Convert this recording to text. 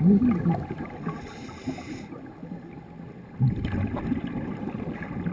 Mm-hmm.